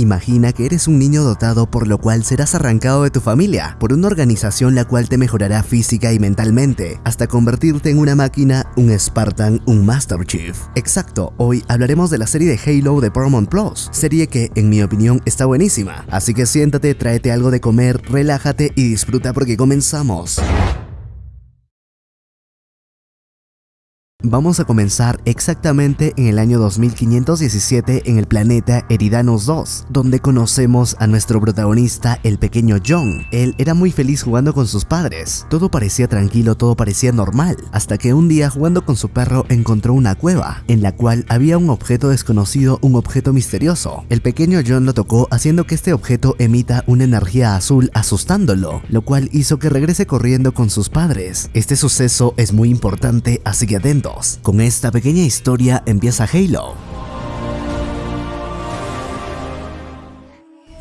imagina que eres un niño dotado por lo cual serás arrancado de tu familia por una organización la cual te mejorará física y mentalmente hasta convertirte en una máquina, un Spartan, un Master Chief. Exacto, hoy hablaremos de la serie de Halo de Paramount Plus, serie que en mi opinión está buenísima, así que siéntate, tráete algo de comer, relájate y disfruta porque comenzamos. Vamos a comenzar exactamente en el año 2517 en el planeta Eridanos 2, donde conocemos a nuestro protagonista, el pequeño John. Él era muy feliz jugando con sus padres. Todo parecía tranquilo, todo parecía normal, hasta que un día jugando con su perro encontró una cueva, en la cual había un objeto desconocido, un objeto misterioso. El pequeño John lo tocó haciendo que este objeto emita una energía azul asustándolo, lo cual hizo que regrese corriendo con sus padres. Este suceso es muy importante, así que con esta pequeña historia empieza Halo.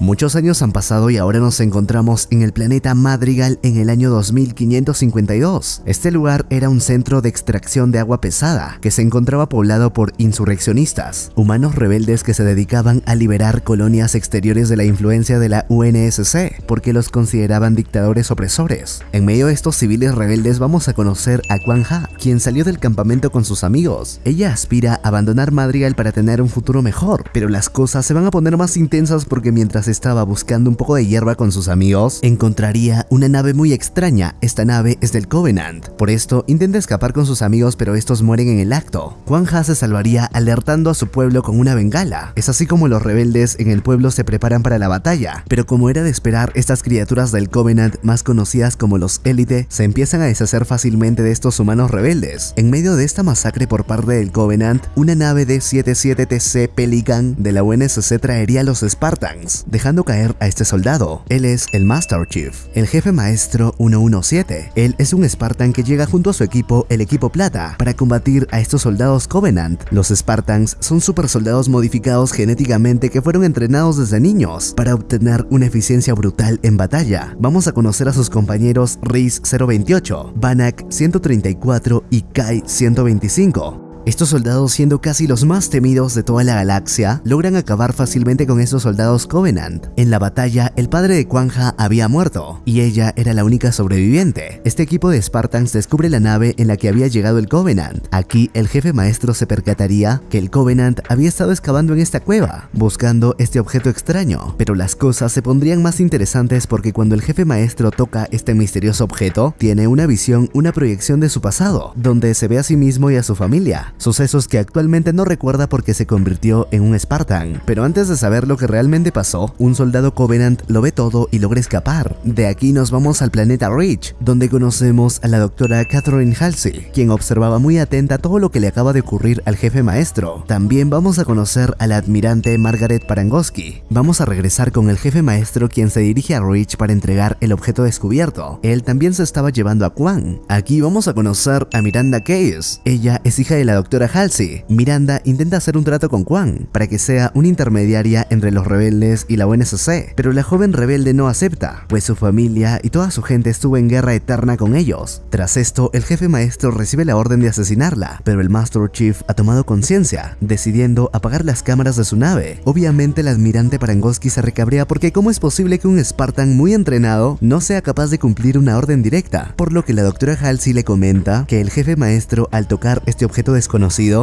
Muchos años han pasado y ahora nos encontramos en el planeta Madrigal en el año 2552. Este lugar era un centro de extracción de agua pesada que se encontraba poblado por insurreccionistas, humanos rebeldes que se dedicaban a liberar colonias exteriores de la influencia de la UNSC porque los consideraban dictadores opresores. En medio de estos civiles rebeldes vamos a conocer a Quan Ha, quien salió del campamento con sus amigos. Ella aspira a abandonar Madrigal para tener un futuro mejor, pero las cosas se van a poner más intensas porque mientras estaba buscando un poco de hierba con sus amigos, encontraría una nave muy extraña. Esta nave es del Covenant. Por esto, intenta escapar con sus amigos, pero estos mueren en el acto. Quan Ha se salvaría alertando a su pueblo con una bengala. Es así como los rebeldes en el pueblo se preparan para la batalla, pero como era de esperar, estas criaturas del Covenant, más conocidas como los Élite, se empiezan a deshacer fácilmente de estos humanos rebeldes. En medio de esta masacre por parte del Covenant, una nave de 77TC Pelican de la UNSC traería a los Spartans, dejando caer a este soldado. Él es el Master Chief, el jefe maestro 117. Él es un Spartan que llega junto a su equipo, el equipo plata, para combatir a estos soldados Covenant. Los Spartans son super soldados modificados genéticamente que fueron entrenados desde niños para obtener una eficiencia brutal en batalla. Vamos a conocer a sus compañeros Reese 028, Banak 134 y Kai 125. Estos soldados, siendo casi los más temidos de toda la galaxia, logran acabar fácilmente con estos soldados Covenant. En la batalla, el padre de Quan Ha había muerto, y ella era la única sobreviviente. Este equipo de Spartans descubre la nave en la que había llegado el Covenant. Aquí, el jefe maestro se percataría que el Covenant había estado excavando en esta cueva, buscando este objeto extraño. Pero las cosas se pondrían más interesantes porque cuando el jefe maestro toca este misterioso objeto, tiene una visión, una proyección de su pasado, donde se ve a sí mismo y a su familia sucesos que actualmente no recuerda porque se convirtió en un Spartan. Pero antes de saber lo que realmente pasó, un soldado Covenant lo ve todo y logra escapar. De aquí nos vamos al planeta Reach, donde conocemos a la doctora Catherine Halsey, quien observaba muy atenta todo lo que le acaba de ocurrir al jefe maestro. También vamos a conocer a la admirante Margaret Parangoski. Vamos a regresar con el jefe maestro quien se dirige a Reach para entregar el objeto descubierto. Él también se estaba llevando a Quan. Aquí vamos a conocer a Miranda Case. Ella es hija de la doctora Halsey, Miranda intenta hacer un trato con Quan para que sea una intermediaria entre los rebeldes y la UNSC, pero la joven rebelde no acepta, pues su familia y toda su gente estuvo en guerra eterna con ellos. Tras esto, el jefe maestro recibe la orden de asesinarla, pero el Master Chief ha tomado conciencia, decidiendo apagar las cámaras de su nave. Obviamente el admirante Parangoski se recabrea porque cómo es posible que un Spartan muy entrenado no sea capaz de cumplir una orden directa, por lo que la doctora Halsey le comenta que el jefe maestro al tocar este objeto desconocido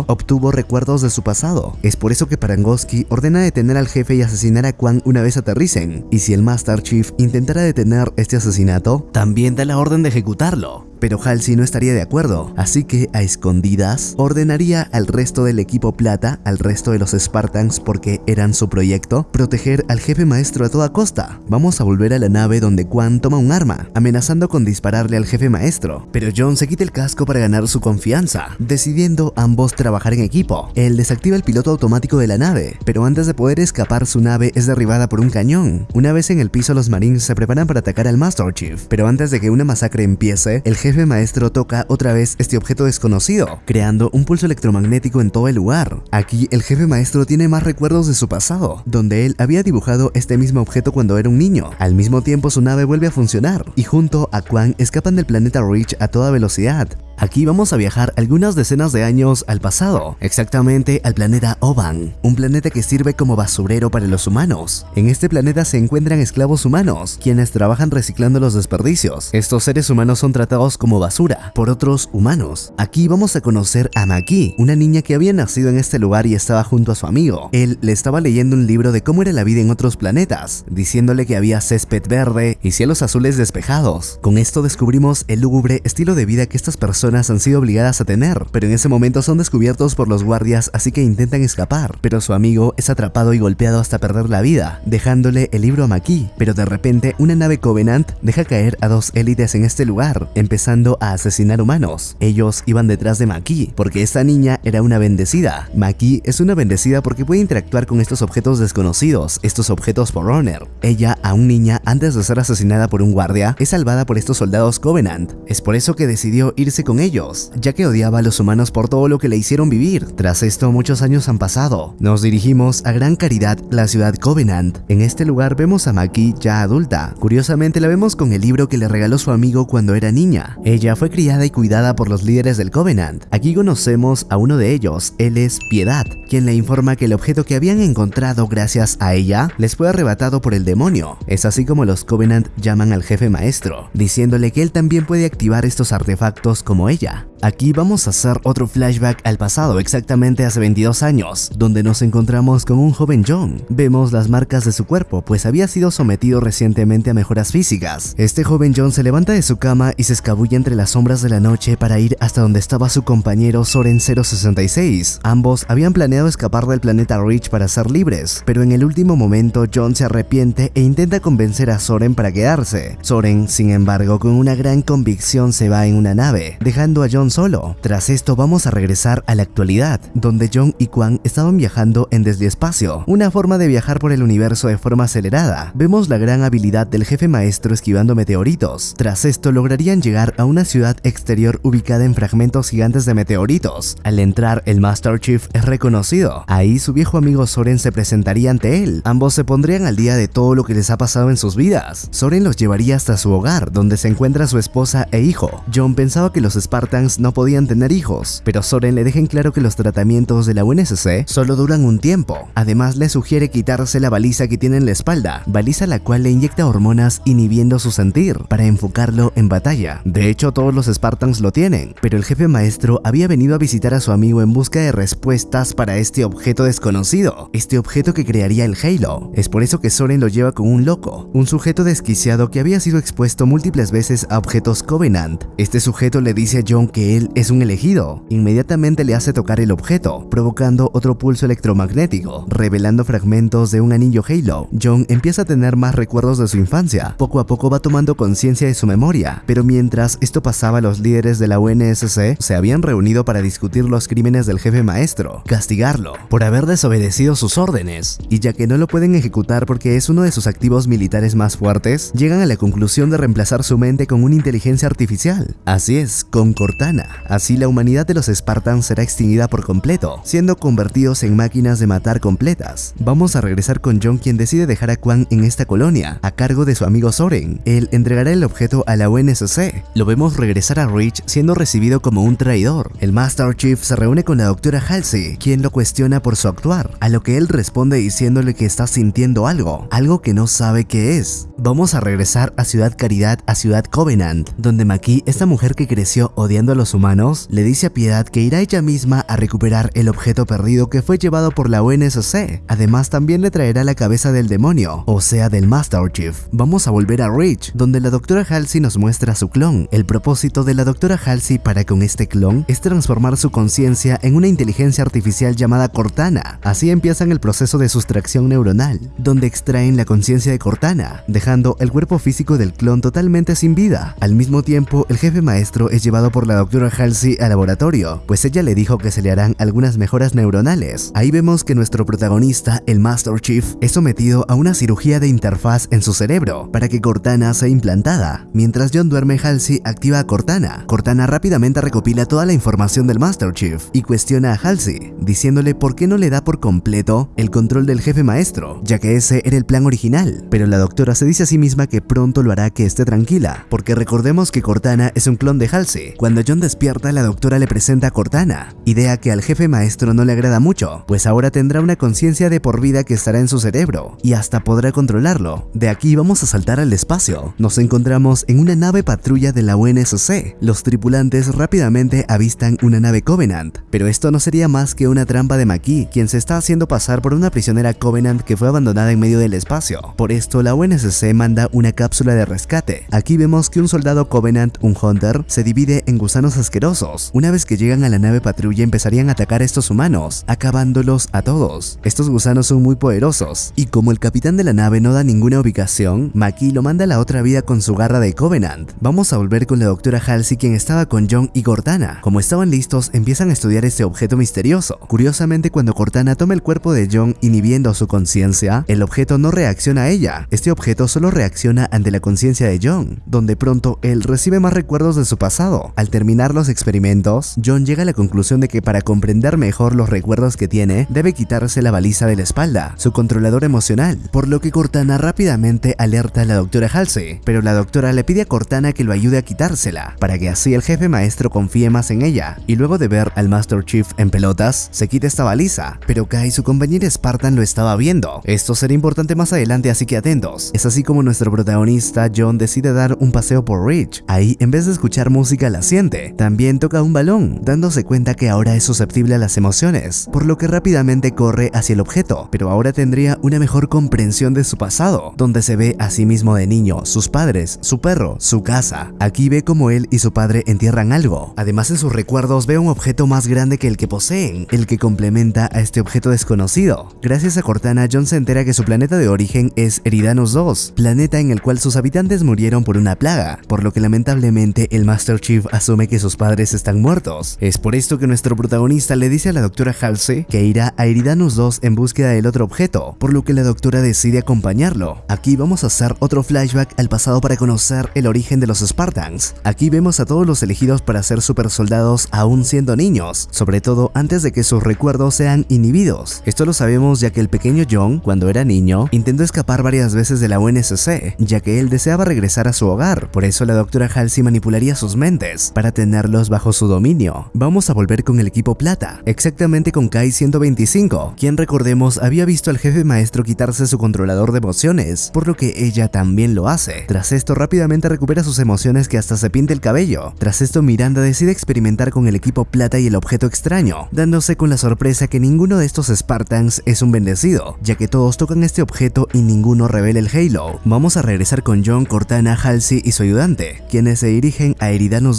obtuvo recuerdos de su pasado. Es por eso que Parangoski ordena detener al jefe y asesinar a Quan una vez aterricen. Y si el Master Chief intentara detener este asesinato, también da la orden de ejecutarlo. Pero Halsey no estaría de acuerdo, así que a escondidas ordenaría al resto del equipo plata, al resto de los Spartans porque eran su proyecto, proteger al jefe maestro a toda costa. Vamos a volver a la nave donde Quan toma un arma, amenazando con dispararle al jefe maestro. Pero John se quita el casco para ganar su confianza, decidiendo ambos trabajar en equipo. Él desactiva el piloto automático de la nave, pero antes de poder escapar su nave es derribada por un cañón. Una vez en el piso los marines se preparan para atacar al Master Chief, pero antes de que una masacre empiece, el jefe maestro toca otra vez este objeto desconocido, creando un pulso electromagnético en todo el lugar. Aquí el jefe maestro tiene más recuerdos de su pasado, donde él había dibujado este mismo objeto cuando era un niño. Al mismo tiempo su nave vuelve a funcionar, y junto a Quan escapan del planeta Reach a toda velocidad. Aquí vamos a viajar algunas decenas de años al pasado, exactamente al planeta Oban, un planeta que sirve como basurero para los humanos. En este planeta se encuentran esclavos humanos, quienes trabajan reciclando los desperdicios. Estos seres humanos son tratados como basura por otros humanos. Aquí vamos a conocer a Maki, una niña que había nacido en este lugar y estaba junto a su amigo. Él le estaba leyendo un libro de cómo era la vida en otros planetas, diciéndole que había césped verde y cielos azules despejados. Con esto descubrimos el lúgubre estilo de vida que estas personas han sido obligadas a tener, pero en ese momento son descubiertos por los guardias así que intentan escapar, pero su amigo es atrapado y golpeado hasta perder la vida, dejándole el libro a Maki, pero de repente una nave Covenant deja caer a dos élites en este lugar, empezando a asesinar humanos. Ellos iban detrás de Maki, porque esta niña era una bendecida. Maki es una bendecida porque puede interactuar con estos objetos desconocidos, estos objetos por Honor. Ella, aún niña, antes de ser asesinada por un guardia, es salvada por estos soldados Covenant. Es por eso que decidió irse con ellos, ya que odiaba a los humanos por todo lo que le hicieron vivir. Tras esto, muchos años han pasado. Nos dirigimos a Gran Caridad, la ciudad Covenant. En este lugar vemos a Maki ya adulta. Curiosamente la vemos con el libro que le regaló su amigo cuando era niña. Ella fue criada y cuidada por los líderes del Covenant. Aquí conocemos a uno de ellos, él es Piedad, quien le informa que el objeto que habían encontrado gracias a ella les fue arrebatado por el demonio. Es así como los Covenant llaman al jefe maestro, diciéndole que él también puede activar estos artefactos como ella. Aquí vamos a hacer otro flashback al pasado, exactamente hace 22 años, donde nos encontramos con un joven John. Vemos las marcas de su cuerpo, pues había sido sometido recientemente a mejoras físicas. Este joven John se levanta de su cama y se escabulle entre las sombras de la noche para ir hasta donde estaba su compañero Soren 066. Ambos habían planeado escapar del planeta Reach para ser libres, pero en el último momento John se arrepiente e intenta convencer a Soren para quedarse. Soren, sin embargo, con una gran convicción se va en una nave, a John solo. Tras esto vamos a regresar a la actualidad, donde John y Kwan estaban viajando en desde espacio, una forma de viajar por el universo de forma acelerada. Vemos la gran habilidad del jefe maestro esquivando meteoritos. Tras esto lograrían llegar a una ciudad exterior ubicada en fragmentos gigantes de meteoritos. Al entrar, el Master Chief es reconocido. Ahí su viejo amigo Soren se presentaría ante él. Ambos se pondrían al día de todo lo que les ha pasado en sus vidas. Soren los llevaría hasta su hogar, donde se encuentra su esposa e hijo. John pensaba que los Spartans no podían tener hijos, pero Soren le deja en claro que los tratamientos de la UNSC solo duran un tiempo. Además le sugiere quitarse la baliza que tiene en la espalda, baliza la cual le inyecta hormonas inhibiendo su sentir para enfocarlo en batalla. De hecho todos los Spartans lo tienen, pero el jefe maestro había venido a visitar a su amigo en busca de respuestas para este objeto desconocido, este objeto que crearía el Halo. Es por eso que Soren lo lleva con un loco, un sujeto desquiciado que había sido expuesto múltiples veces a objetos Covenant. Este sujeto le dice a John que él es un elegido. Inmediatamente le hace tocar el objeto, provocando otro pulso electromagnético, revelando fragmentos de un anillo Halo. John empieza a tener más recuerdos de su infancia. Poco a poco va tomando conciencia de su memoria, pero mientras esto pasaba los líderes de la UNSC se habían reunido para discutir los crímenes del jefe maestro, castigarlo por haber desobedecido sus órdenes, y ya que no lo pueden ejecutar porque es uno de sus activos militares más fuertes, llegan a la conclusión de reemplazar su mente con una inteligencia artificial. Así es, con Cortana. Así la humanidad de los Spartans será extinguida por completo, siendo convertidos en máquinas de matar completas. Vamos a regresar con John quien decide dejar a Kwan en esta colonia, a cargo de su amigo Soren. Él entregará el objeto a la UNSC. Lo vemos regresar a Reach siendo recibido como un traidor. El Master Chief se reúne con la doctora Halsey, quien lo cuestiona por su actuar, a lo que él responde diciéndole que está sintiendo algo, algo que no sabe qué es. Vamos a regresar a Ciudad Caridad, a Ciudad Covenant, donde Maki, esta mujer que creció odiando a los humanos, le dice a Piedad que irá ella misma a recuperar el objeto perdido que fue llevado por la UNSC. Además, también le traerá la cabeza del demonio, o sea, del Master Chief. Vamos a volver a Reach, donde la doctora Halsey nos muestra su clon. El propósito de la doctora Halsey para con este clon es transformar su conciencia en una inteligencia artificial llamada Cortana. Así empiezan el proceso de sustracción neuronal, donde extraen la conciencia de Cortana, dejando el cuerpo físico del clon totalmente sin vida. Al mismo tiempo, el jefe maestro es llevado por la doctora Halsey al laboratorio, pues ella le dijo que se le harán algunas mejoras neuronales. Ahí vemos que nuestro protagonista, el Master Chief, es sometido a una cirugía de interfaz en su cerebro para que Cortana sea implantada. Mientras John duerme, Halsey activa a Cortana. Cortana rápidamente recopila toda la información del Master Chief y cuestiona a Halsey, diciéndole por qué no le da por completo el control del jefe maestro, ya que ese era el plan original. Pero la doctora se dice a sí misma que pronto lo hará que esté tranquila, porque recordemos que Cortana es un clon de Halsey, Cuando John despierta, la doctora le presenta a Cortana, idea que al jefe maestro no le agrada mucho, pues ahora tendrá una conciencia de por vida que estará en su cerebro y hasta podrá controlarlo. De aquí vamos a saltar al espacio. Nos encontramos en una nave patrulla de la UNSC. Los tripulantes rápidamente avistan una nave Covenant, pero esto no sería más que una trampa de Maki, quien se está haciendo pasar por una prisionera Covenant que fue abandonada en medio del espacio. Por esto, la UNSC manda una cápsula de rescate. Aquí vemos que un soldado Covenant, un Hunter, se divide en gusanos asquerosos. Una vez que llegan a la nave patrulla empezarían a atacar a estos humanos, acabándolos a todos. Estos gusanos son muy poderosos, y como el capitán de la nave no da ninguna ubicación, Maki lo manda a la otra vida con su garra de Covenant. Vamos a volver con la doctora Halsey quien estaba con John y Cortana. Como estaban listos, empiezan a estudiar este objeto misterioso. Curiosamente, cuando Cortana toma el cuerpo de John inhibiendo su conciencia, el objeto no reacciona a ella. Este objeto solo reacciona ante la conciencia de John, donde pronto él recibe más recuerdos de su pasado. Al terminar los experimentos, John llega a la conclusión de que para comprender mejor los recuerdos que tiene, debe quitarse la baliza de la espalda, su controlador emocional, por lo que Cortana rápidamente alerta a la doctora Halsey, pero la doctora le pide a Cortana que lo ayude a quitársela, para que así el jefe maestro confíe más en ella, y luego de ver al Master Chief en pelotas, se quita esta baliza, pero Kai, su compañera Spartan, lo estaba viendo. Esto será importante más adelante, así que atentos. Es así como nuestro protagonista, John, decide dar un paseo por Ridge. Ahí, en vez de escuchar música, la siente. También toca un balón, dándose cuenta que ahora es susceptible a las emociones, por lo que rápidamente corre hacia el objeto, pero ahora tendría una mejor comprensión de su pasado, donde se ve a sí mismo de niño, sus padres, su perro, su casa. Aquí ve como él y su padre entierran algo. Además, en sus recuerdos ve un objeto más grande que el que poseen, el que complementa a este objeto desconocido. Gracias a Cortana, John se entera que su planeta de origen es Eridanos 2, planeta en el cual sus habitantes murieron por una plaga, por lo que lamentablemente el Master Chief asume que sus padres están muertos. Es por esto que nuestro protagonista le dice a la doctora Halsey que irá a Eridanos 2 en búsqueda del otro objeto, por lo que la doctora decide acompañarlo. Aquí vamos a hacer otro flashback al pasado para conocer el origen de los Spartans. Aquí vemos a todos los elegidos para ser super soldados aún siendo niños, sobre todo antes de que sus recuerdos sean inhibidos. Esto lo sabemos ya que el pequeño John, cuando era niño, intentó escapar varias veces de la UNSC, ya que él deseaba regresar a su hogar, por eso la doctora Halsey manipularía sus mentes para tenerlos bajo su dominio. Vamos a volver con el equipo plata, exactamente con Kai 125, quien recordemos había visto al jefe maestro quitarse su controlador de emociones, por lo que ella también lo hace. Tras esto rápidamente recupera sus emociones que hasta se pinta el cabello. Tras esto Miranda decide experimentar con el equipo plata y el objeto extraño, dándose con la sorpresa que ninguno de estos Spartans es un bendecido, ya que todos tocan este objeto y ninguno revela el Halo. Vamos a regresar con John, Cortana, Halsey y su ayudante, quienes se dirigen a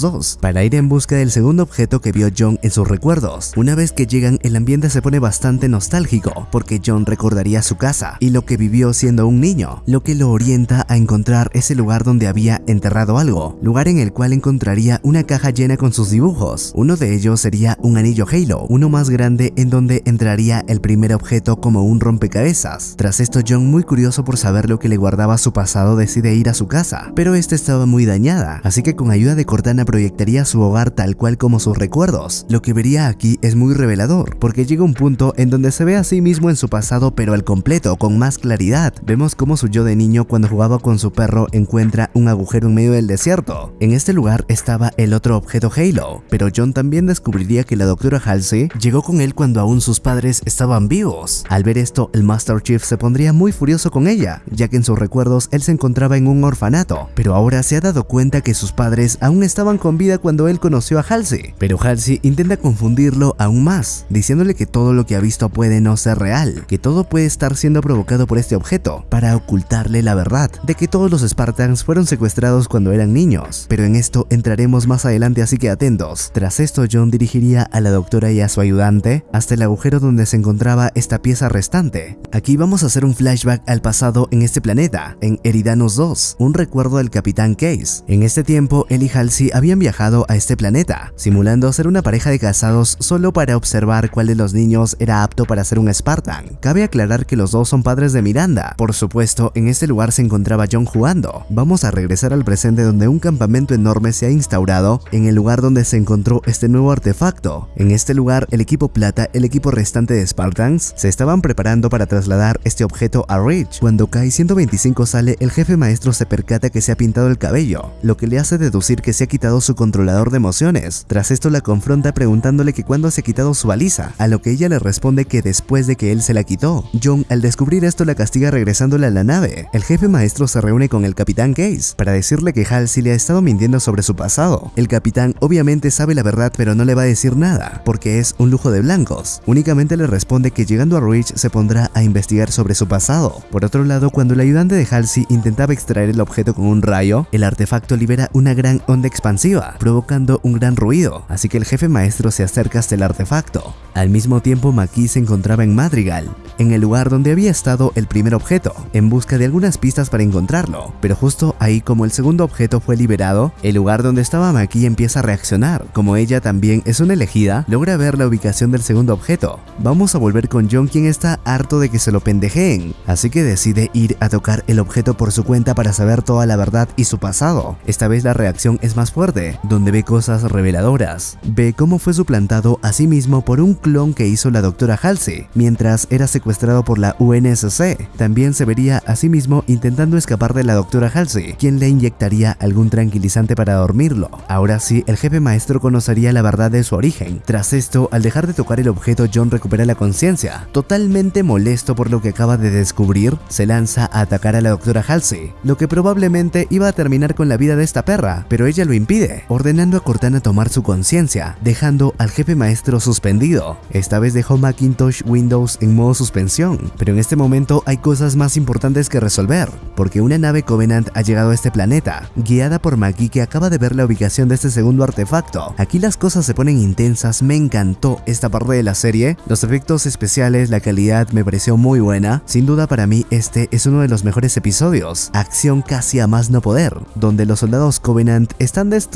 2 para ir en busca del segundo objeto que vio John en sus recuerdos. Una vez que llegan, el ambiente se pone bastante nostálgico, porque John recordaría su casa y lo que vivió siendo un niño, lo que lo orienta a encontrar ese lugar donde había enterrado algo, lugar en el cual encontraría una caja llena con sus dibujos. Uno de ellos sería un anillo Halo, uno más grande en donde entraría el primer objeto como un rompecabezas. Tras esto, John, muy curioso por saber lo que le guardaba su pasado, decide ir a su casa, pero esta estaba muy dañada, así que con ayuda de Cortana proyectaría su hogar tal cual como sus recuerdos. Lo que vería aquí es muy revelador, porque llega un punto en donde se ve a sí mismo en su pasado pero al completo, con más claridad. Vemos cómo su yo de niño cuando jugaba con su perro encuentra un agujero en medio del desierto. En este lugar estaba el otro objeto Halo, pero John también descubriría que la doctora Halsey llegó con él cuando aún sus padres estaban vivos. Al ver esto, el Master Chief se pondría muy furioso con ella, ya que en sus recuerdos él se encontraba en un orfanato, pero ahora se ha dado cuenta que sus padres aún estaban con vida cuando él conoció a Halsey. Pero Halsey intenta confundirlo aún más, diciéndole que todo lo que ha visto puede no ser real, que todo puede estar siendo provocado por este objeto, para ocultarle la verdad de que todos los Spartans fueron secuestrados cuando eran niños. Pero en esto entraremos más adelante, así que atentos. Tras esto, John dirigiría a la doctora y a su ayudante hasta el agujero donde se encontraba esta pieza restante. Aquí vamos a hacer un flashback al pasado en este planeta, en Eridanos 2, un recuerdo del Capitán Case. En este tiempo, él y Halsey habían viajado a este planeta, simulando ser una pareja de casados solo para observar cuál de los niños era apto para ser un Spartan. Cabe aclarar que los dos son padres de Miranda. Por supuesto, en este lugar se encontraba John jugando. Vamos a regresar al presente donde un campamento enorme se ha instaurado en el lugar donde se encontró este nuevo artefacto. En este lugar, el equipo plata, el equipo restante de Spartans, se estaban preparando para trasladar este objeto a Ridge. Cuando Kai 125 sale, el jefe maestro se percata que se ha pintado el cabello, lo que le hace deducir que se ha quitado su controlador de emociones. Tras esto la confronta preguntándole que cuándo se ha quitado su baliza, a lo que ella le responde que después de que él se la quitó. John al descubrir esto la castiga regresándole a la nave. El jefe maestro se reúne con el capitán Case para decirle que Halsey le ha estado mintiendo sobre su pasado. El capitán obviamente sabe la verdad pero no le va a decir nada, porque es un lujo de blancos. Únicamente le responde que llegando a Rich se pondrá a investigar sobre su pasado. Por otro lado, cuando el ayudante de Halsey intentaba extraer el objeto con un rayo, el artefacto libera una gran onda expansiva, provocando un gran ruido, así que el jefe maestro se acerca hasta el artefacto. Al mismo tiempo, Maki se encontraba en Madrigal, en el lugar donde había estado el primer objeto, en busca de algunas pistas para encontrarlo, pero justo ahí como el segundo objeto fue liberado, el lugar donde estaba Maki empieza a reaccionar. Como ella también es una elegida, logra ver la ubicación del segundo objeto. Vamos a volver con John quien está harto de que se lo pendejeen, así que decide ir a tocar el objeto por su cuenta para saber toda la verdad y su pasado. Esta vez la reacción es más fuerte, donde ve cosas reveladoras. Ve cómo fue suplantado a sí mismo por un clon que hizo la doctora Halsey, mientras era secuestrado por la UNSC. También se vería a sí mismo intentando escapar de la doctora Halsey, quien le inyectaría algún tranquilizante para dormirlo. Ahora sí, el jefe maestro conocería la verdad de su origen. Tras esto, al dejar de tocar el objeto, John recupera la conciencia. Totalmente molesto por lo que acaba de descubrir, se lanza a atacar a la doctora Halsey, lo que probablemente iba a terminar con la vida de esta perra, pero ella lo impide, ordenando a Cortana tomar su conciencia, dejando al jefe maestro suspendido. Esta vez dejó Macintosh Windows en modo suspensión, pero en este momento hay cosas más importantes que resolver, porque una nave Covenant ha llegado a este planeta, guiada por Maki que acaba de ver la ubicación de este segundo artefacto. Aquí las cosas se ponen intensas, me encantó esta parte de la serie, los efectos especiales, la calidad me pareció muy buena, sin duda para mí este es uno de los mejores episodios, acción casi a más no poder, donde los soldados Covenant están destruyendo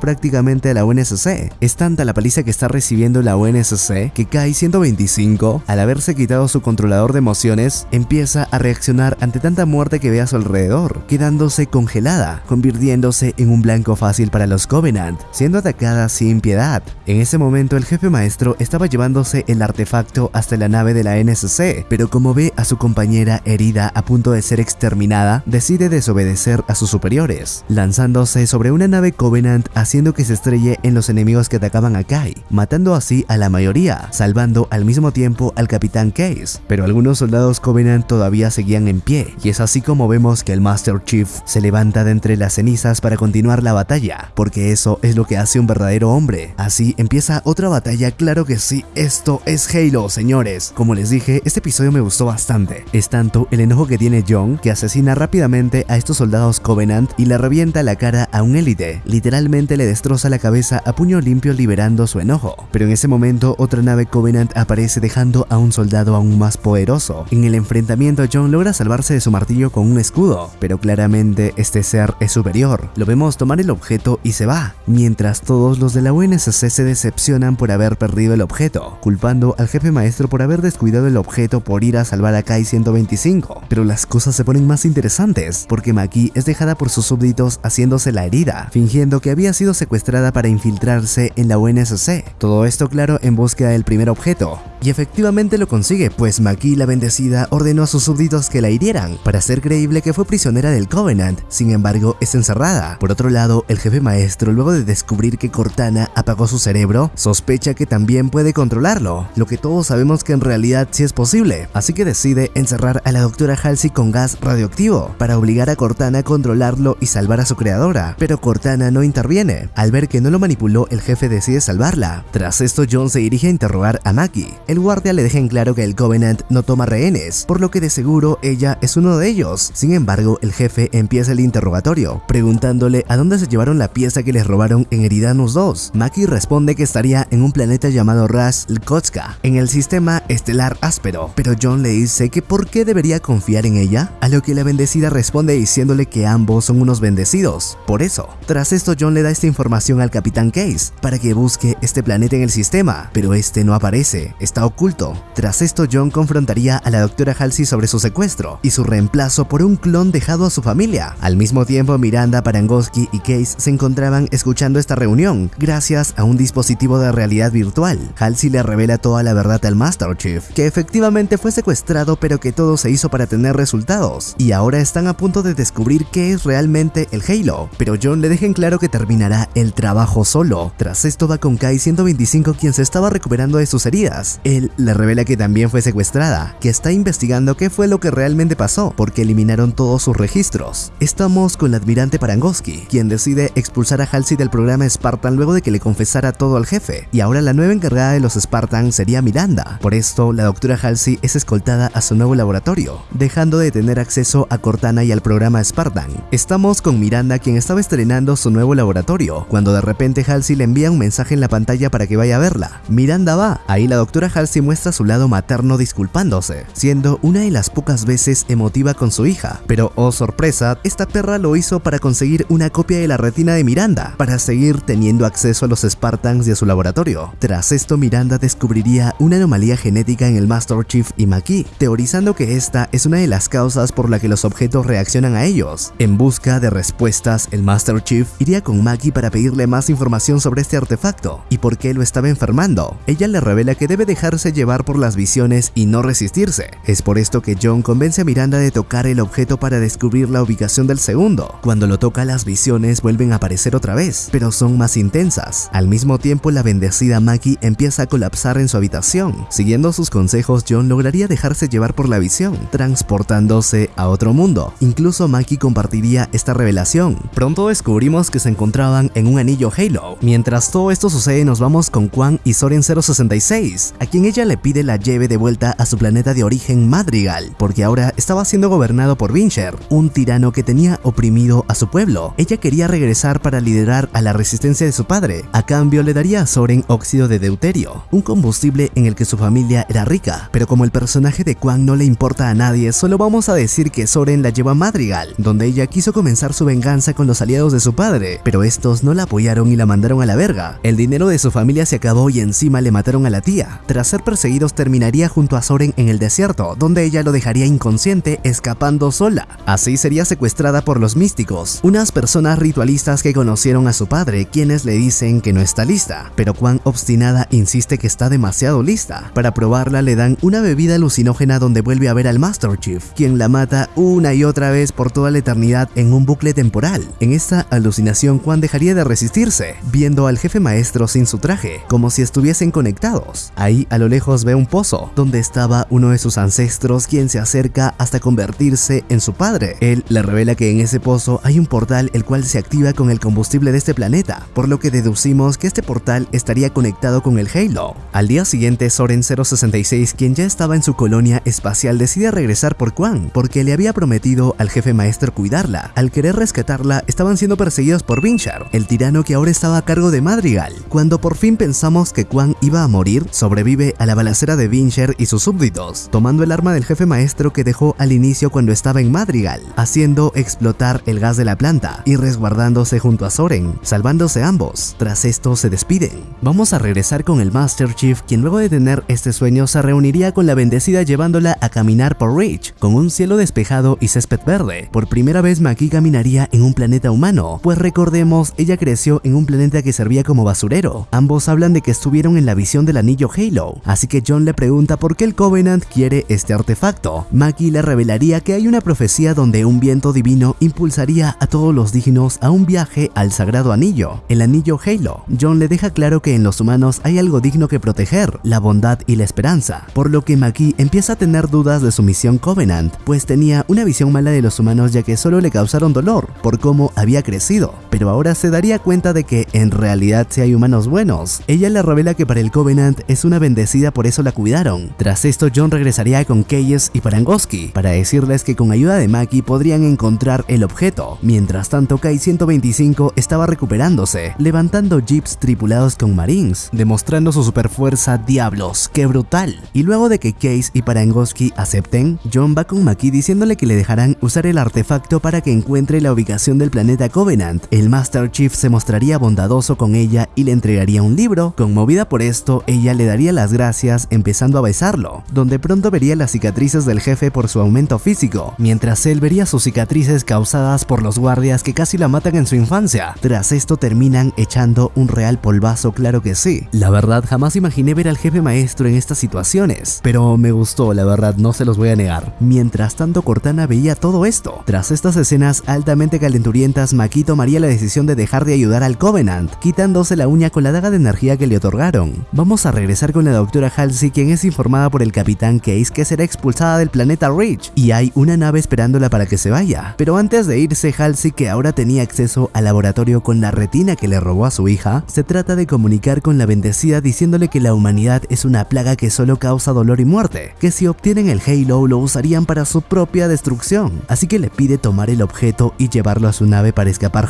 prácticamente a la UNSC. Es tanta la paliza que está recibiendo la UNSC que Kai 125, al haberse quitado su controlador de emociones, empieza a reaccionar ante tanta muerte que ve a su alrededor, quedándose congelada, convirtiéndose en un blanco fácil para los Covenant, siendo atacada sin piedad. En ese momento el jefe maestro estaba llevándose el artefacto hasta la nave de la NSC, pero como ve a su compañera herida a punto de ser exterminada, decide desobedecer a sus superiores, lanzándose sobre una nave Covenant haciendo que se estrelle en los enemigos que atacaban a Kai, matando así a la mayoría, salvando al mismo tiempo al capitán Case, pero algunos soldados Covenant todavía seguían en pie, y es así como vemos que el Master Chief se levanta de entre las cenizas para continuar la batalla, porque eso es lo que hace un verdadero hombre. Así empieza otra batalla, claro que sí, esto es Halo, señores. Como les dije, este episodio me gustó bastante. Es tanto el enojo que tiene John que asesina rápidamente a estos soldados Covenant y le revienta la cara a un élite. Literalmente le destroza la cabeza a puño limpio liberando su enojo. Pero en ese momento otra nave Covenant aparece dejando a un soldado aún más poderoso. En el enfrentamiento John logra salvarse de su martillo con un escudo, pero claramente este ser es superior. Lo vemos tomar el objeto y se va, mientras todos los de la UNSC se decepcionan por haber perdido el objeto, culpando al jefe maestro por haber descuidado el objeto por ir a salvar a Kai 125. Pero las cosas se ponen más interesantes, porque Maki es dejada por sus súbditos haciéndose la herida, fingiendo que había sido secuestrada para infiltrarse en la UNSC. Todo esto claro en búsqueda del primer objeto, y efectivamente lo consigue, pues Maki la bendecida ordenó a sus súbditos que la hirieran, para hacer creíble que fue prisionera del Covenant, sin embargo es encerrada. Por otro lado, el jefe maestro luego de descubrir que Cortana apagó su cerebro, sospecha que también puede controlarlo, lo que todos sabemos que en realidad sí es posible, así que decide encerrar a la doctora Halsey con gas radioactivo, para obligar a Cortana a controlarlo y salvar a su creadora, pero Cortana no interviene, al ver que no lo manipuló el jefe decide salvarla. Tras esto John se dirige a interrogar a Maki, el guardia le deja en claro que el Covenant no toma rehenes, por lo que de seguro ella es uno de ellos. Sin embargo, el jefe empieza el interrogatorio, preguntándole a dónde se llevaron la pieza que les robaron en Eridanus 2. Maki responde que estaría en un planeta llamado Ras Lkotska, en el sistema estelar áspero, pero John le dice que por qué debería confiar en ella, a lo que la bendecida responde diciéndole que ambos son unos bendecidos. Por eso, tras esto John le da esta información al Capitán Case, para que busque este planeta en el sistema, pero este no aparece, está oculto. Tras esto John confrontaría a la doctora Halsey sobre su secuestro y su reemplazo por un clon dejado a su familia. Al mismo tiempo Miranda, Parangoski y Case se encontraban escuchando esta reunión gracias a un dispositivo de realidad virtual. Halsey le revela toda la verdad al Master Chief, que efectivamente fue secuestrado pero que todo se hizo para tener resultados, y ahora están a punto de descubrir qué es realmente el Halo, pero John le deja en claro que terminará el trabajo solo. Tras esto va con Kai 125 quien se estaba recuperando de sus heridas. Él le revela que también fue secuestrada, que está investigando qué fue lo que realmente pasó, porque eliminaron todos sus registros. Estamos con la admirante Parangoski, quien decide expulsar a Halsey del programa Spartan luego de que le confesara todo al jefe, y ahora la nueva encargada de los Spartan sería Miranda. Por esto, la doctora Halsey es escoltada a su nuevo laboratorio, dejando de tener acceso a Cortana y al programa Spartan. Estamos con Miranda quien estaba estrenando su nuevo laboratorio, cuando de repente Halsey le envía un mensaje en la pantalla para que vaya a verla. Miranda va, ahí la doctora Halsey muestra su lado materno disculpándose, siendo una de las pocas veces emotiva con su hija. Pero oh sorpresa, esta perra lo hizo para conseguir una copia de la retina de Miranda, para seguir teniendo acceso a los Spartans y a su laboratorio. Tras esto Miranda descubriría una anomalía genética en el Master Chief y Maki, teorizando que esta es una de las causas por la que los objetos reaccionan a ellos. En busca de respuestas, el Master Chief iría con Maki para pedirle más información sobre este artefacto y por qué lo estaba enfermando. Ella le revela que debe dejarse llevar por las visiones y no resistirse. Es por esto que John convence a Miranda de tocar el objeto para descubrir la ubicación del segundo. Cuando lo toca las visiones vuelven a aparecer otra vez, pero son más intensas. Al mismo tiempo la bendecida Maki empieza a colapsar en su habitación. Siguiendo sus consejos, John lograría dejarse llevar por la visión, transportándose a otro mundo. Incluso Maki compartiría esta revelación. Pronto descubrimos que se encontraban en un anillo Halo. Mientras todo esto sucede nos vamos con Quan y Soren 066, a quien ella le pide la lleve de vuelta a su planeta de origen Madrigal, porque ahora estaba siendo gobernado por Vinsher, un tirano que tenía oprimido a su pueblo. Ella quería regresar para liderar a la resistencia de su padre. A cambio le daría a Soren óxido de deuterio, un combustible en el que su familia era rica. Pero como el personaje de Quan no le importa a nadie, solo vamos a decir que Soren la lleva a Madrigal, donde ella quiso comenzar su venganza con los aliados de su padre, pero estos no la apoyaron y la mandaron a la verga. El dinero de su familia se acabó y encima le mataron a la tía. Tras ser perseguidos terminaría junto a Soren en el desierto, donde ella lo dejaría inconsciente escapando sola. Así sería secuestrada por los místicos, unas personas ritualistas que conocieron a su padre, quienes le dicen que no está lista, pero Quan obstinada insiste que está demasiado lista. Para probarla le dan una bebida alucinógena donde vuelve a ver al Master Chief, quien la mata una y otra vez por toda la eternidad en un bucle temporal. En esta alucinación Quan dejaría de resistirse, viendo al jefe maestro sin su traje, como si estuviesen conectados. Ahí a lo lejos ve un pozo, donde estaba uno de sus ancestros quien se acerca hasta convertirse en su padre. Él le revela que en ese pozo hay un portal el cual se activa con el combustible de este planeta, por lo que deducimos que este portal estaría conectado con el Halo. Al día siguiente Soren 066, quien ya estaba en su colonia espacial, decide regresar por Quan, porque le había prometido al jefe maestro cuidarla. Al querer rescatarla, estaban siendo perseguidos por Vinchar, el tirano que ahora estaba a cargo de Madrigal. Cuando por fin pensamos que Quan iba a morir, sobrevive a la balacera de Vincher y sus súbditos, tomando el arma del jefe maestro que dejó al inicio cuando estaba en Madrigal, haciendo explotar el gas de la planta y resguardándose junto a Soren, salvándose ambos. Tras esto se despiden. Vamos a regresar con el Master Chief, quien luego de tener este sueño se reuniría con la bendecida llevándola a caminar por Reach, con un cielo despejado y césped verde. Por primera vez Maki caminaría en un planeta humano, pues recordemos, ella creció en un planeta que servía como basurero. Ambos hablan de que estuvieron en la visión del anillo Halo, así que John le pregunta por qué el Covenant quiere este artefacto. Maki le revelaría que hay una profecía donde un viento divino impulsaría a todos los dignos a un viaje al sagrado anillo, el anillo Halo. John le deja claro que en los humanos hay algo digno que proteger, la bondad y la esperanza, por lo que Maki empieza a tener dudas de su misión Covenant, pues tenía una visión mala de los humanos ya que solo le causaron dolor por cómo había crecido, pero ahora se daría cuenta de que en realidad sí hay humanos buenos. Ella le revela que para el Covenant es una bendecida por eso la cuidaron. Tras esto John regresaría con Keyes y Parangoski para decirles que con ayuda de Maki podrían encontrar el objeto. Mientras tanto Kai 125 estaba recuperándose, levantando jeeps tripulados con marines, demostrando su superfuerza diablos, qué brutal. Y luego de que Case y Parangoski acepten, John va con Maki diciéndole que le dejarán usar el artefacto para que encuentre la ubicación del planeta Covenant. Master Chief se mostraría bondadoso con ella y le entregaría un libro. Conmovida por esto, ella le daría las gracias empezando a besarlo, donde pronto vería las cicatrices del jefe por su aumento físico, mientras él vería sus cicatrices causadas por los guardias que casi la matan en su infancia. Tras esto terminan echando un real polvazo, claro que sí. La verdad jamás imaginé ver al jefe maestro en estas situaciones, pero me gustó, la verdad, no se los voy a negar. Mientras tanto Cortana veía todo esto. Tras estas escenas altamente calenturientas, Maki tomaría la decisión de dejar de ayudar al Covenant, quitándose la uña con la daga de energía que le otorgaron. Vamos a regresar con la doctora Halsey, quien es informada por el capitán Case que será expulsada del planeta Reach, y hay una nave esperándola para que se vaya. Pero antes de irse, Halsey, que ahora tenía acceso al laboratorio con la retina que le robó a su hija, se trata de comunicar con la bendecida diciéndole que la humanidad es una plaga que solo causa dolor y muerte, que si obtienen el Halo lo usarían para su propia destrucción, así que le pide tomar el objeto y llevarlo a su nave para escapar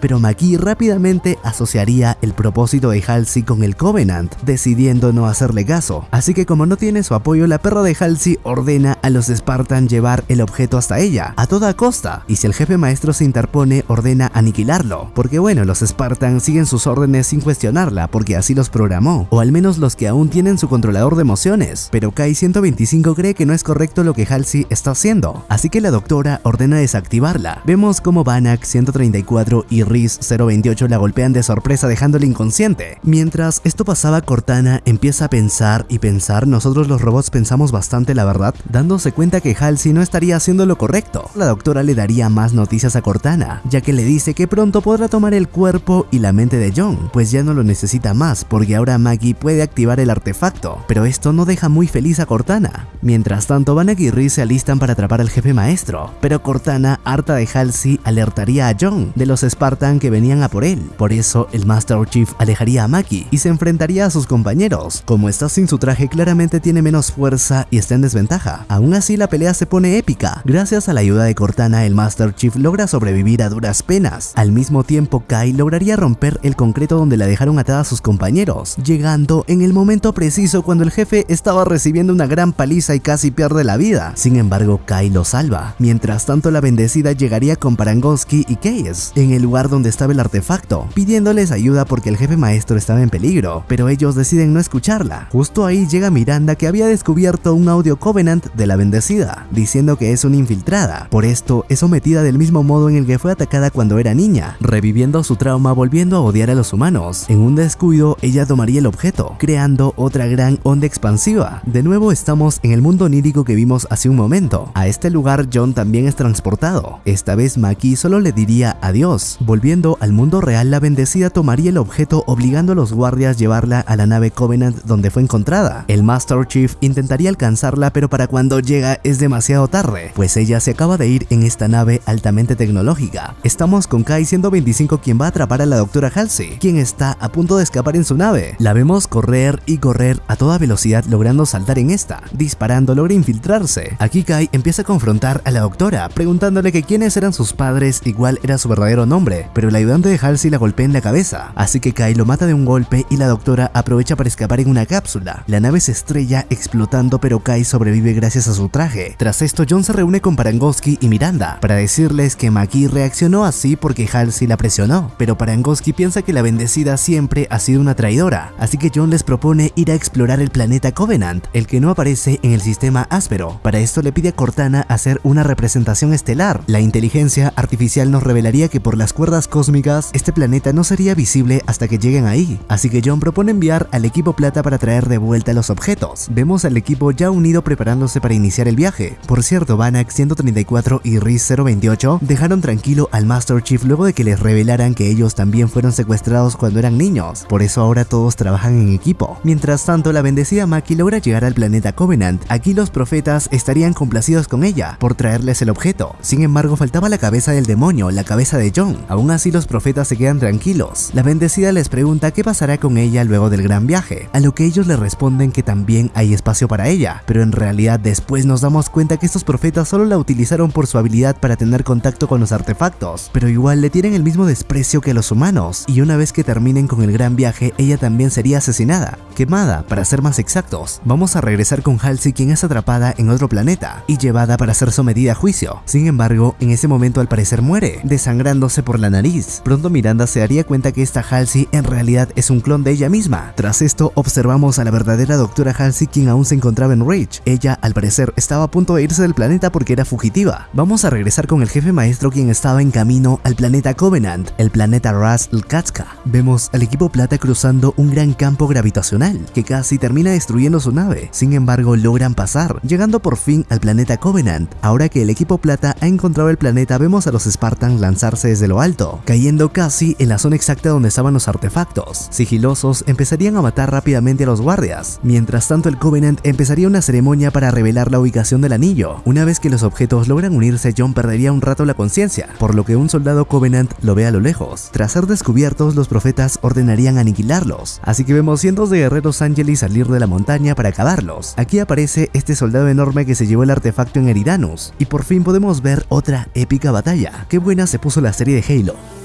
pero Maki rápidamente asociaría el propósito de Halsey con el Covenant, decidiendo no hacerle caso, así que como no tiene su apoyo, la perra de Halsey ordena a los Spartan llevar el objeto hasta ella, a toda costa, y si el jefe maestro se interpone, ordena aniquilarlo, porque bueno, los Spartan siguen sus órdenes sin cuestionarla, porque así los programó, o al menos los que aún tienen su controlador de emociones, pero Kai 125 cree que no es correcto lo que Halsey está haciendo, así que la doctora ordena desactivarla. Vemos como Banach 134 y Riz 028 la golpean de sorpresa dejándole inconsciente. Mientras esto pasaba, Cortana empieza a pensar y pensar, nosotros los robots pensamos bastante la verdad, dándose cuenta que Halsey no estaría haciendo lo correcto. La doctora le daría más noticias a Cortana, ya que le dice que pronto podrá tomar el cuerpo y la mente de John, pues ya no lo necesita más, porque ahora Maggie puede activar el artefacto, pero esto no deja muy feliz a Cortana. Mientras tanto, Banach y Riz se alistan para atrapar al jefe maestro, pero Cortana, harta de Halsey, alertaría a John de los Spartan que venían a por él. Por eso, el Master Chief alejaría a Maki y se enfrentaría a sus compañeros. Como está sin su traje, claramente tiene menos fuerza y está en desventaja. Aún así, la pelea se pone épica. Gracias a la ayuda de Cortana, el Master Chief logra sobrevivir a duras penas. Al mismo tiempo, Kai lograría romper el concreto donde la dejaron atada a sus compañeros, llegando en el momento preciso cuando el jefe estaba recibiendo una gran paliza y casi pierde la vida. Sin embargo, Kai lo salva. Mientras tanto, la bendecida llegaría con Parangoski y Case en el lugar donde estaba el artefacto, pidiéndoles ayuda porque el jefe maestro estaba en peligro, pero ellos deciden no escucharla. Justo ahí llega Miranda que había descubierto un audio Covenant de la bendecida, diciendo que es una infiltrada. Por esto, es sometida del mismo modo en el que fue atacada cuando era niña, reviviendo su trauma volviendo a odiar a los humanos. En un descuido, ella tomaría el objeto, creando otra gran onda expansiva. De nuevo estamos en el mundo onírico que vimos hace un momento. A este lugar John también es transportado. Esta vez Maki solo le diría adiós. Volviendo al mundo real, la bendecida tomaría el objeto obligando a los guardias a llevarla a la nave Covenant donde fue encontrada. El Master Chief intentaría alcanzarla pero para cuando llega es demasiado tarde, pues ella se acaba de ir en esta nave altamente tecnológica. Estamos con Kai 125 quien va a atrapar a la doctora Halsey, quien está a punto de escapar en su nave. La vemos correr y correr a toda velocidad logrando saltar en esta. Disparando logra infiltrarse. Aquí Kai empieza a confrontar a la doctora, preguntándole que quiénes eran sus padres cuál era su verdadero nombre, pero el ayudante de Halsey la golpea en la cabeza, así que Kai lo mata de un golpe y la doctora aprovecha para escapar en una cápsula. La nave se estrella explotando pero Kai sobrevive gracias a su traje. Tras esto John se reúne con Parangoski y Miranda para decirles que Maki reaccionó así porque Halsey la presionó, pero Parangoski piensa que la bendecida siempre ha sido una traidora, así que John les propone ir a explorar el planeta Covenant, el que no aparece en el sistema áspero. Para esto le pide a Cortana hacer una representación estelar. La inteligencia artificial nos revelaría que por cuerdas cósmicas este planeta no sería visible hasta que lleguen ahí, así que John propone enviar al equipo plata para traer de vuelta los objetos. Vemos al equipo ya unido preparándose para iniciar el viaje. Por cierto, Banach 134 y Riz 028 dejaron tranquilo al Master Chief luego de que les revelaran que ellos también fueron secuestrados cuando eran niños, por eso ahora todos trabajan en equipo. Mientras tanto, la bendecida Maki logra llegar al planeta Covenant. Aquí los profetas estarían complacidos con ella por traerles el objeto. Sin embargo, faltaba la cabeza del demonio, la cabeza de John. Aún así, los profetas se quedan tranquilos. La bendecida les pregunta qué pasará con ella luego del gran viaje, a lo que ellos le responden que también hay espacio para ella, pero en realidad después nos damos cuenta que estos profetas solo la utilizaron por su habilidad para tener contacto con los artefactos, pero igual le tienen el mismo desprecio que a los humanos, y una vez que terminen con el gran viaje, ella también sería asesinada, quemada, para ser más exactos. Vamos a regresar con Halsey quien es atrapada en otro planeta y llevada para ser sometida a juicio. Sin embargo, en ese momento al parecer muere, desangrándose por la nariz. Pronto Miranda se daría cuenta que esta Halsey en realidad es un clon de ella misma. Tras esto, observamos a la verdadera doctora Halsey quien aún se encontraba en Reach. Ella, al parecer, estaba a punto de irse del planeta porque era fugitiva. Vamos a regresar con el jefe maestro quien estaba en camino al planeta Covenant, el planeta Ras Lkatska. Vemos al equipo plata cruzando un gran campo gravitacional que casi termina destruyendo su nave. Sin embargo, logran pasar, llegando por fin al planeta Covenant. Ahora que el equipo plata ha encontrado el planeta, vemos a los Spartans lanzarse desde lo alto, cayendo casi en la zona exacta donde estaban los artefactos. Sigilosos empezarían a matar rápidamente a los guardias. Mientras tanto el Covenant empezaría una ceremonia para revelar la ubicación del anillo. Una vez que los objetos logran unirse, John perdería un rato la conciencia, por lo que un soldado Covenant lo ve a lo lejos. Tras ser descubiertos, los profetas ordenarían aniquilarlos, así que vemos cientos de guerreros Angelis salir de la montaña para acabarlos. Aquí aparece este soldado enorme que se llevó el artefacto en Eridanus, y por fin podemos ver otra épica batalla. Qué buena se puso la serie de Halo.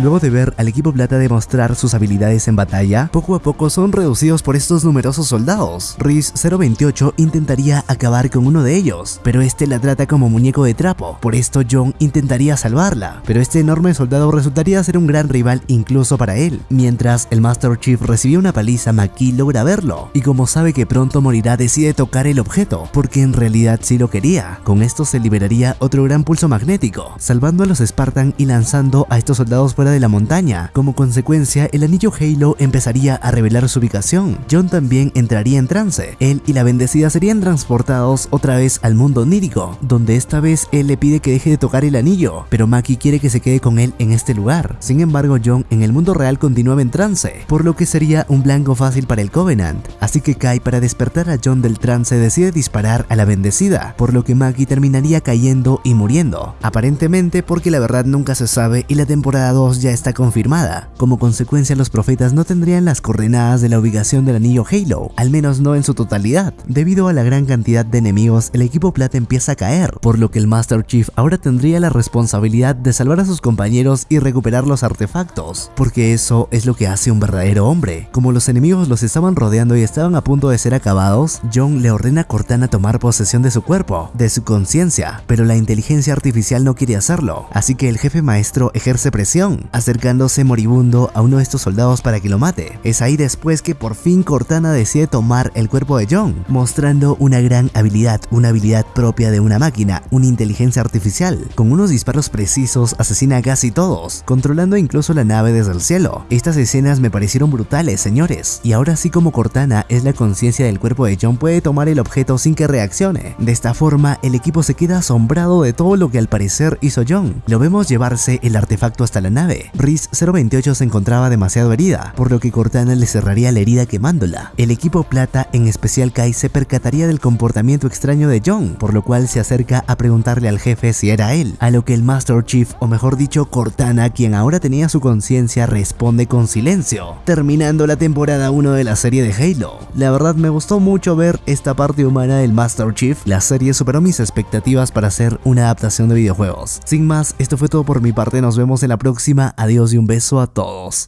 Luego de ver al equipo plata demostrar sus habilidades en batalla, poco a poco son reducidos por estos numerosos soldados. Riz 028 intentaría acabar con uno de ellos, pero este la trata como muñeco de trapo. Por esto John intentaría salvarla, pero este enorme soldado resultaría ser un gran rival incluso para él. Mientras el Master Chief recibía una paliza, Maki logra verlo, y como sabe que pronto morirá decide tocar el objeto, porque en realidad sí lo quería. Con esto se liberaría otro gran pulso magnético, salvando a los Spartan y lanzando a estos soldados fuera de la montaña. Como consecuencia, el anillo Halo empezaría a revelar su ubicación. John también entraría en trance. Él y la bendecida serían transportados otra vez al mundo onírico, donde esta vez él le pide que deje de tocar el anillo, pero Maki quiere que se quede con él en este lugar. Sin embargo, John en el mundo real continuaba en trance, por lo que sería un blanco fácil para el Covenant. Así que Kai para despertar a John del trance decide disparar a la bendecida, por lo que Maki terminaría cayendo y muriendo. Aparentemente porque la verdad nunca se sabe y la temporada 2 ya está confirmada. Como consecuencia, los profetas no tendrían las coordenadas de la ubicación del anillo Halo, al menos no en su totalidad. Debido a la gran cantidad de enemigos, el equipo plata empieza a caer, por lo que el Master Chief ahora tendría la responsabilidad de salvar a sus compañeros y recuperar los artefactos, porque eso es lo que hace un verdadero hombre. Como los enemigos los estaban rodeando y estaban a punto de ser acabados, John le ordena a Cortana tomar posesión de su cuerpo, de su conciencia, pero la inteligencia artificial no quiere hacerlo, así que el jefe maestro ejerce presión, acercándose moribundo a uno de estos soldados para que lo mate. Es ahí después que por fin Cortana decide tomar el cuerpo de John, mostrando una gran habilidad, una habilidad propia de una máquina, una inteligencia artificial. Con unos disparos precisos asesina a casi todos, controlando incluso la nave desde el cielo. Estas escenas me parecieron brutales, señores, y ahora sí como Cortana es la conciencia del cuerpo de John puede tomar el objeto sin que reaccione. De esta forma, el equipo se queda asombrado de todo lo que al parecer hizo John. Lo vemos llevarse el artefacto hasta la nave, Riz 028 se encontraba demasiado herida, por lo que Cortana le cerraría la herida quemándola. El equipo plata, en especial Kai, se percataría del comportamiento extraño de John, por lo cual se acerca a preguntarle al jefe si era él, a lo que el Master Chief, o mejor dicho Cortana, quien ahora tenía su conciencia, responde con silencio, terminando la temporada 1 de la serie de Halo. La verdad me gustó mucho ver esta parte humana del Master Chief, la serie superó mis expectativas para hacer una adaptación de videojuegos. Sin más, esto fue todo por mi parte, nos vemos en la próxima Adiós y un beso a todos.